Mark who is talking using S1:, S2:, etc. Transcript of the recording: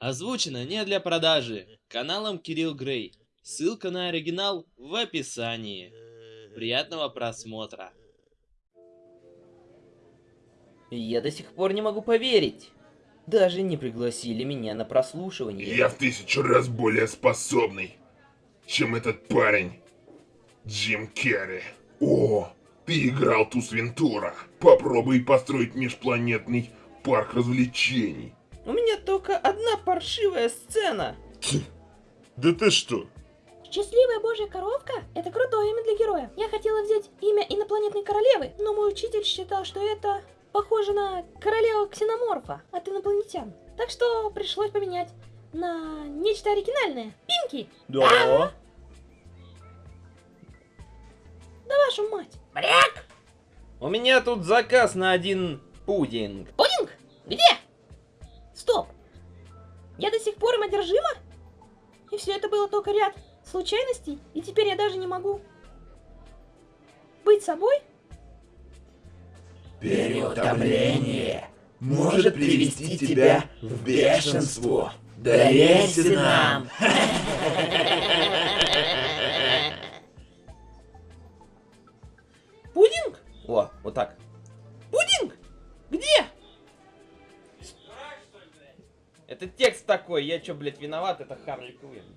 S1: Озвучено не для продажи. Каналом Кирилл Грей. Ссылка на оригинал в описании. Приятного просмотра.
S2: Я до сих пор не могу поверить. Даже не пригласили меня на прослушивание.
S3: Я в тысячу раз более способный, чем этот парень. Джим Керри. О, ты играл Тус Вентура. Попробуй построить межпланетный парк развлечений.
S2: У меня только одна паршивая сцена.
S3: Да ты что?
S4: Счастливая божья коровка – это крутое имя для героя. Я хотела взять имя инопланетной королевы, но мой учитель считал, что это похоже на королеву ксеноморфа от инопланетян. Так что пришлось поменять на нечто оригинальное. Пинки!
S2: Да.
S4: Да вашу мать!
S2: У меня тут заказ на один пудинг.
S4: Пудинг? Где? Стоп! Я до сих пор им одержима? И все это было только ряд случайностей, и теперь я даже не могу быть собой?
S5: Переутомление может привести тебя в бешенство. Доверься нам.
S2: Пудинг? О, вот так.
S4: Пудинг? Где?
S2: Это текст такой, я чё, блядь, виноват, это Харли Квинн.